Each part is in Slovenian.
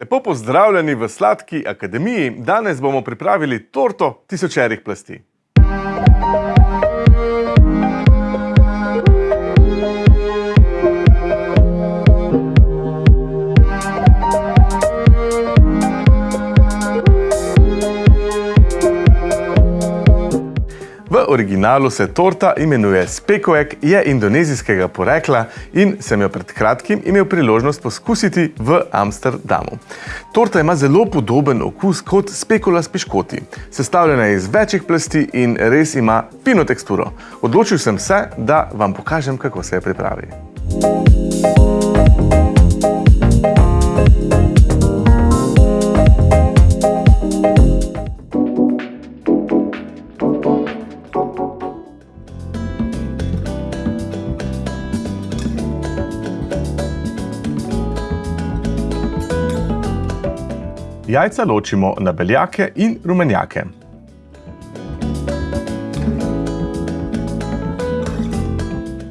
Lepo pozdravljeni v Sladki akademiji. Danes bomo pripravili torto tisočerih plasti. Originalu se torta imenuje spekoek, je indonezijskega porekla in sem jo pred kratkim imel priložnost poskusiti v Amsterdamu. Torta ima zelo podoben okus kot spekula s piškoti. Sestavljena je iz večjih plasti in res ima fino teksturo. Odločil sem se, da vam pokažem, kako se je pripravi. Jajca ločimo na beljake in rumenjake.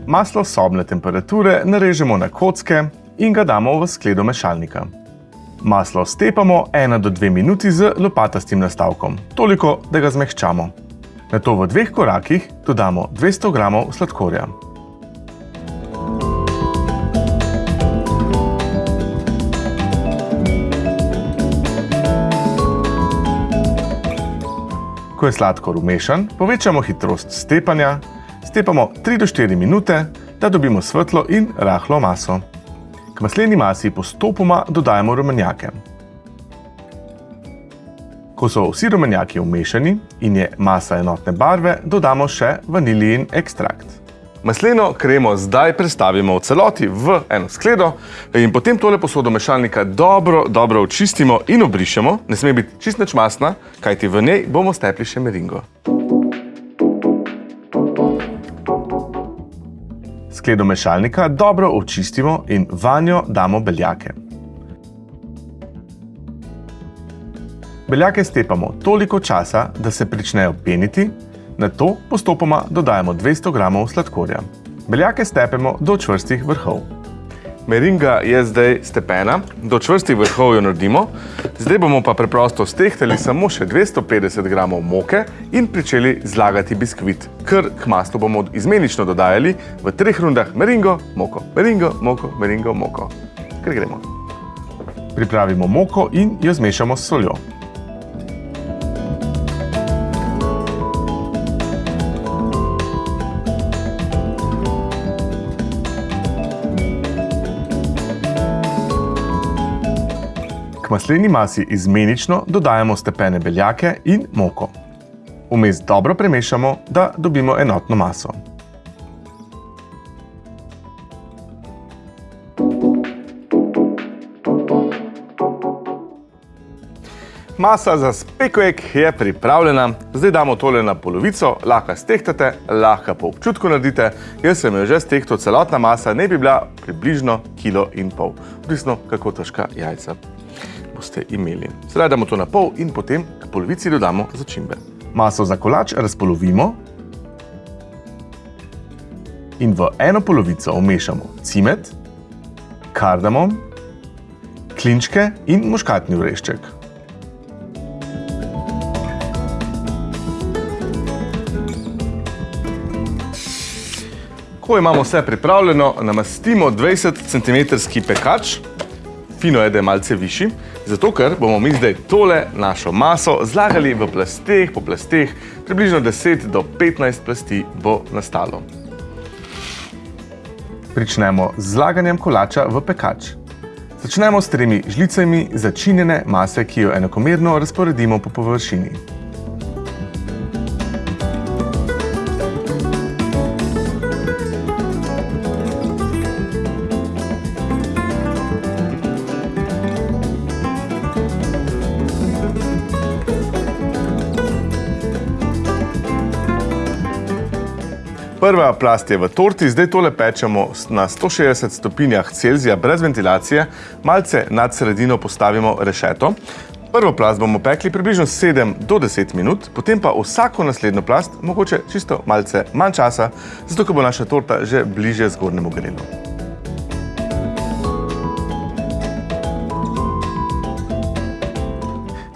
Maslo sobne temperature narežemo na kocke in ga damo v skledo mešalnika. Maslo stepamo 1 do 2 minuti z lopatastim nastavkom, toliko, da ga zmehčamo. Nato v dveh korakih dodamo 200 g sladkorja. Ko je sladkor umešan, povečamo hitrost stepanja, stepamo 3 do 4 minute, da dobimo svetlo in rahlo maso. K masleni masi postopoma dodajamo rumenjake. Ko so vsi rumenjaki umešani in je masa enotne barve, dodamo še vanilijin ekstrakt. Masleno kremo zdaj prestavimo v celoti v eno skledo in potem tole posodo mešalnika dobro, dobro očistimo in obrišemo. Ne sme biti čist nič masna, kajti v njej bomo stepli še meringo. Skledo mešalnika dobro očistimo in vanjo damo beljake. Beljake stepamo toliko časa, da se pričnejo peniti, Na to postopoma dodajamo 200 g sladkorja. Beljake stepemo do čvrstih vrhov. Meringa je zdaj stepena, do čvrstih vrhov jo naredimo. Zdaj bomo pa preprosto stehtali samo še 250 g moke in pričeli zlagati biskvit, ker k maslu bomo izmenično dodajali v treh rundah meringo, moko, meringo, moko, meringo, moko. Ker gremo. Pripravimo moko in jo zmešamo s soljo. K masleni masi izmenično dodajamo stepene beljake in moko. Vmes dobro premešamo, da dobimo enotno maso. Masa za spekoek je pripravljena. Zdaj damo tole na polovico, lahko stehtate, lahko po občutku naredite. Jaz sem jo že stehtal, celotna masa ne bi bila približno kilo in pol. Odvisno, kako težka jajca boste imeli. Sedaj damo to na pol in potem k polovici dodamo začimbe. Maso za kolač razpolovimo in v eno polovico vmešamo cimet, kardamom, klinčke in muškatni orešček. Ko imamo vse pripravljeno, namastimo 20 cm pekač, fino je, da je malce višji, zato ker bomo mi zdaj tole našo maso zlagali v plasteh, po plasteh, približno 10 do 15 plasti bo nastalo. Pričnemo z zlaganjem kolača v pekač. Začnemo s tremi žlicami začinjene mase, ki jo enakomerno razporedimo po površini. Prva plast je v torti, zdaj tole pečemo na 160 stopinjah Celzija brez ventilacije, malce nad sredino postavimo rešeto. Prvo plast bomo pekli približno 7 do 10 minut, potem pa vsako naslednjo plast, mogoče čisto malce manj časa, zato ko bo naša torta že bliže zgornjemu grelu.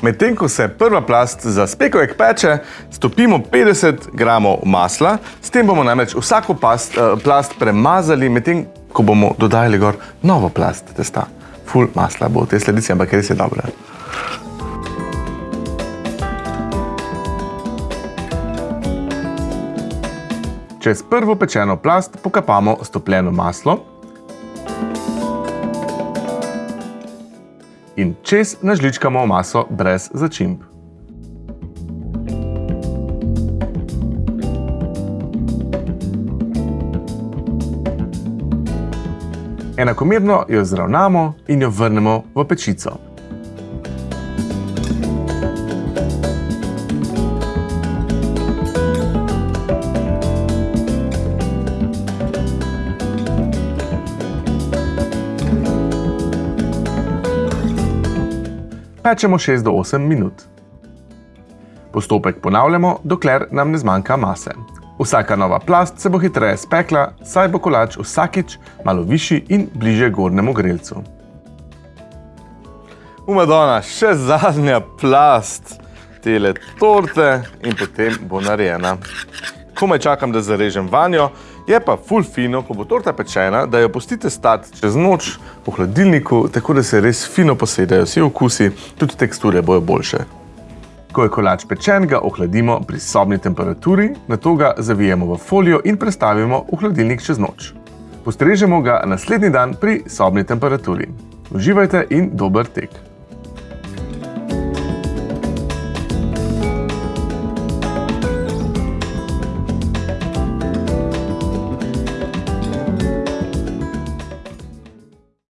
Medtem ko se prva plast za spekovek peče, stopimo 50 g masla, s tem bomo namreč vsako past, uh, plast premazali, medtem ko bomo dodajali gor novo plast testa. Ful masla bo v tej sledici, ampak res je dobro. Čez prvo pečeno plast pokapamo stopljeno maslo in čez nažličkamo maso brez začimb. Enakomerno jo zravnamo in jo vrnemo v pečico. Pečemo 6 do 8 minut. Postopek ponavljamo, dokler nam ne zmanjka mase. Vsaka nova plast se bo hitreje spekla, saj bo kolač vsakič malo višji in bliže gornjemu grelcu. Umadona, še zadnja plast tele torte in potem bo narejena. Komaj čakam, da zarežem vanjo, je pa ful fino, ko bo torta pečena, da jo pustite stati čez noč v hladilniku, tako da se res fino posedajo vsi okusi, tudi teksture bojo boljše. Ko je kolač pečen, ga ohladimo pri sobni temperaturi, nato ga zavijemo v folijo in prestavimo v hladilnik čez noč. Postrežemo ga naslednji dan pri sobni temperaturi. Uživajte in dober tek!